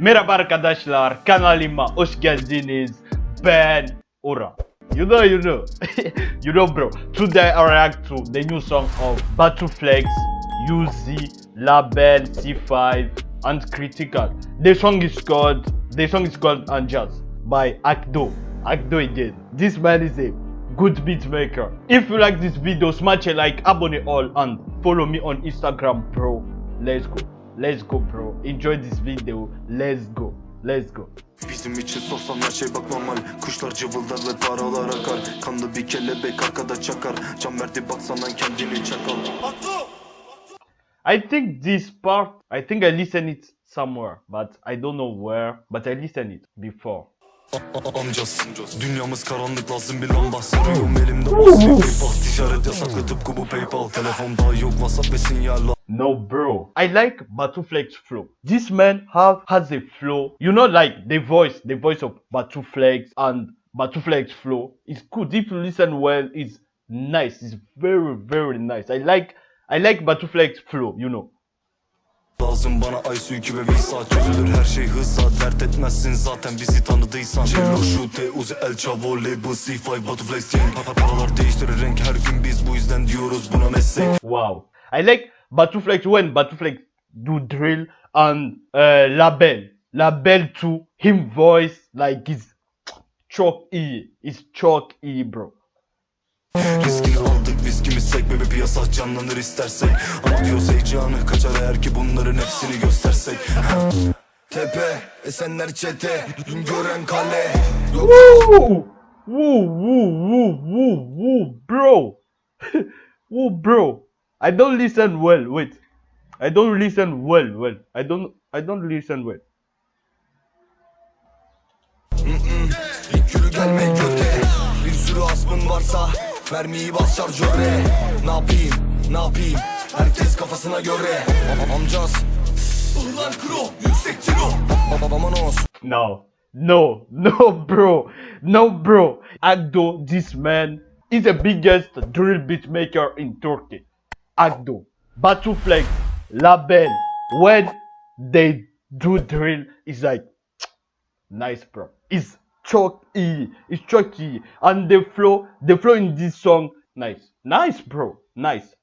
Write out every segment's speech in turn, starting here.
Merhaba arkadaşlar, kanalıma hoş geldiniz. Ben Ora. You know, you know, you know, bro. Today I react to the new song of Batuflex, UZ, Label, C5, and Critical. The song is called, the song is called Unjust by Akdo. Akdo again. This man is a good beat maker. If you like this video, smash a like, abonne all, and follow me on Instagram, bro. Let's go. Let's go, bro. Enjoy this video. Let's go. Let's go. Bizim için sorsan her şey bak normal Kuşlar cıvıldar ve paralar akar Kanlı bir kelebek arkada çakar Can verdi baksanan kendini çakal I think this part, I think I listened it somewhere, but I don't know where, but I listened it before. A- a- Amcaz Dünyamız karanlık lazım bir lamba Sarıyorum elimde bas bir paypal Ticaret yasaklı tıpkı bu paypal Telefonda yok whatsapp ve sinyal No, bro. I like Batuflex flow. This man have has a flow. You know, like the voice, the voice of Batuflex and Batuflex flow is good. If you listen well, it's nice. It's very, very nice. I like, I like Batuflex flow. You know. Lazım bana ay suyu ve visa Çözülür her şey hızla Dert etmezsin zaten bizi tanıdıysan Cello şute uzi el chavo label C5 Batuflex gang Pa- pa- Paralar değiştirir renk her gün biz bu yüzden diyoruz buna meslek Wow. I like Batuflex when Batuflex do drill and uh, label. Label too. Him voice like is çok iyi. It's çok iyi bro. Riskini aldık viskimiz sek Bebe piyasa canlanır istersek Ama diyoruz heyecanı kaçar eğer ki bunların hepsini göstersek Tepe esenler çete gören kale Yok Woo! Woo, woo, woo, woo, woo, bro. woo, bro. I don't listen well. Wait. I don't listen well. Well, I don't. I don't listen well. No, no, no, bro, no, bro. Agdo, this man is the biggest drill beat maker in Turkey. Agdo, Batuflex, Label, when they do drill, it's like nice, bro. It's iyi, it's iyi, and the flow, the flow in this song, nice, nice, bro, nice.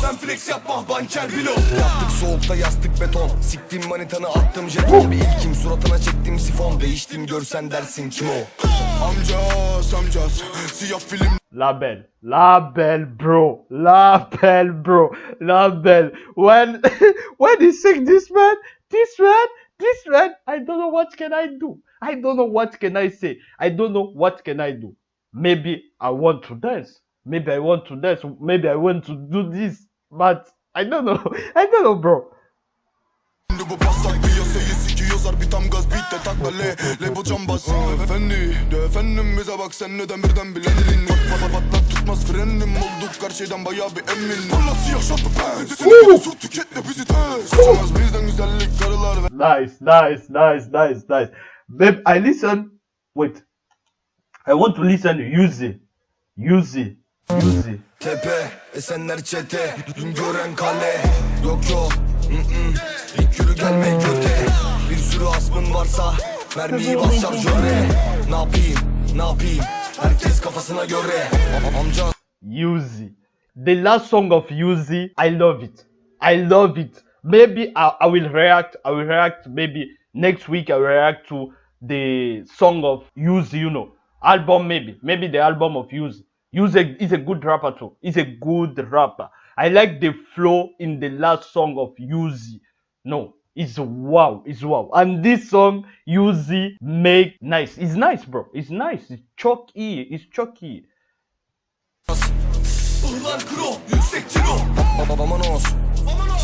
Sen flex yapma banker bilo. Yaptık soğukta yastık beton. Siktim manitanı attım jeton Bir ilkim suratına çektim sifon. Değiştim görsen dersin kim o? Amcaz amcaz Siyah film Label, label, bro, label, bro, label. When when he sing this man, this man, this man, I don't know what can I do. I don't know what can I say. I don't know what can I do. Maybe I want to dance. Maybe I want to dance. Maybe I want to do this, but I don't know. I don't know, bro. Bu pasak piyasayı sikiyor zar bir tam gaz beat de takla le Le bu cambaz Efendi de efendim bize bak sen neden birden bilenin Pat pat pat patlat tutmaz frenim Olduk karşıdan bayağı bir emin Fırlat siyah şatlı pens Seni sur tüketle bizi tez Sıçamaz bizden güzellik karılar ve Nice, nice, nice, nice, nice. Babe, I listen. Wait, I want to listen. To Uzi, Uzi, Uzi. Tepe esenler çete Dün gören kale Yok yok mm-mm. İlk yürü gelme göte Bir sürü asmın varsa Mermiyi Ne yapayım ne yapayım Herkes kafasına göre Amca Uzi. The last song of Uzi, I love it. I love it. Maybe I, I will react. I will react. Maybe next week I will react to the song of Uzi. You know, album maybe. Maybe the album of Uzi. Uzi is a good rapper too. He's a good rapper. I like the flow in the last song of Uzi. No, it's wow. It's wow. And this song Uzi make nice. It's nice, bro. It's nice. It's choky. It's kro yüksek Babamanos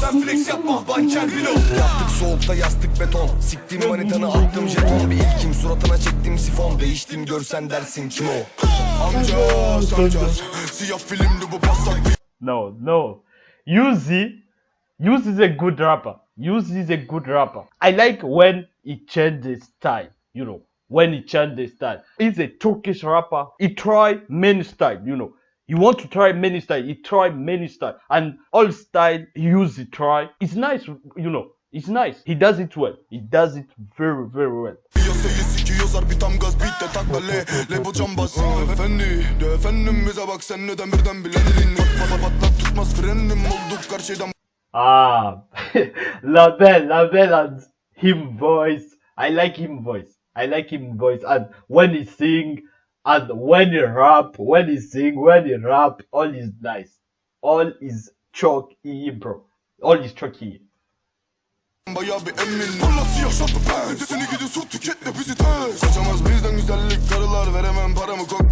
Sen flex yapma banker bilo Yaptık soğukta yastık beton Siktim manitanı attım jeton Bir ilkim suratına çektim sifon Değiştim görsen dersin kim o Amcaz amcaz Siyah filmdi bu pasak No, no. Uzi, Uzi is a good rapper. Uzi is a good rapper. I like when he changed the style. You know, when he changed the style. He's a Turkish rapper. He try many style. You know, you want to try many style. He try many style, and all style he use he try. It's nice. You know, It's nice. He does it well. He does it very, very well. Sikiyorlar bir tam gaz Efendi de efendim bize bak sen neden birden pat patlat tutmaz frenim olduk Ah, Label and him voice. I like him voice. I like him voice. And when he sing, and when he rap, when he sing, when he rap, all is nice. All is chalky, bro. All is chalky. Bayağı bir emin Parlak siyah şatlı ben Seni gidi su tüketle bizi tez Kaçamaz bizden güzellik karılar Veremem paramı koklatmam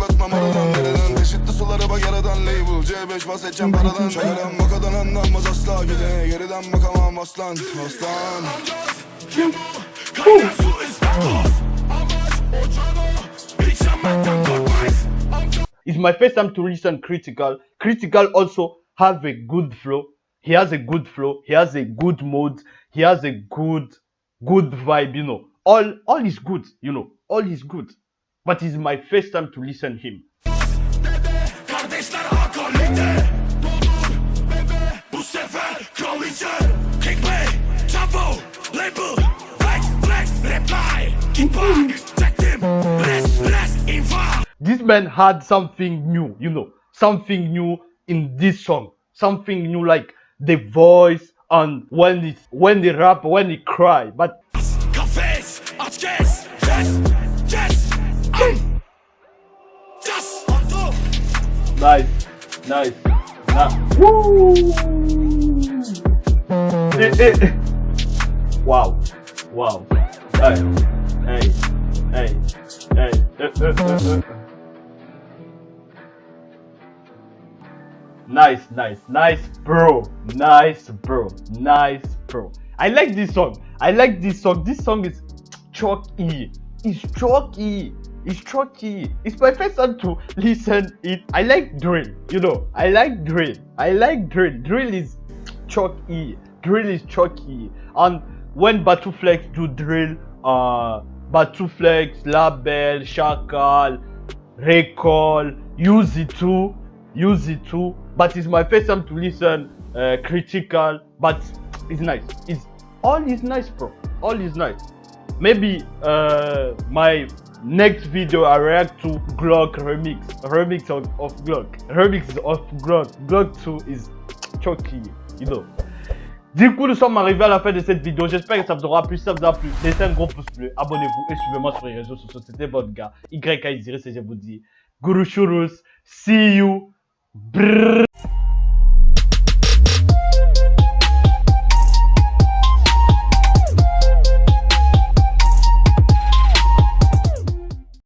Label C5 bahsedeceğim paradan Şakadan makadan anlanmaz asla Gide geriden bakamam aslan Aslan It's my first time to listen critical. Critical also have a good flow. He has a good flow. He has a good mood. He has a good, good vibe. You know, all all is good. You know, all is good. But it's my first time to listen him. Doğdur bebe bu sefer kraliçe Kickplay, Jumbo, Label, Flex, Flex, Reply Kick back, çektim, Rest, Rest, info This man had something new. You know, something new in this song. Something new, like the voice and when it when they rap, when they cry. But Kafes, aç kes, yes, yes Nice, nice, nice. Woo! Eh. Wow, wow. Hey, hey, hey, hey. Nice, nice, nice, bro. Nice, bro. Nice, bro. I like this song. I like this song. This song is chalky. It's chalky. It's chalky. It's my first time to listen it. I like drill. You know, I like drill. I like drill. Drill is chalky. Drill is chalky. And when Batuflex do drill, uh, Batuflex, Label, Shakal, Recall, use it too, use it too. But it's my first time to listen uh, critical, but it's nice. It's all is nice, bro. All is nice. Maybe uh, my next video I react to Glock remix, remix of, Glock, remix of Glock. Glock 2 is choky, you know. Du coup, nous sommes arrivés à la fin de cette vidéo. J'espère que ça vous aura plu. Si ça vous a plu, laissez un gros pouce bleu, abonnez-vous et suivez-moi sur les réseaux sociaux. C'était votre gars, YKIziris et je vous dis, Guru Shurus, see you. Brrr.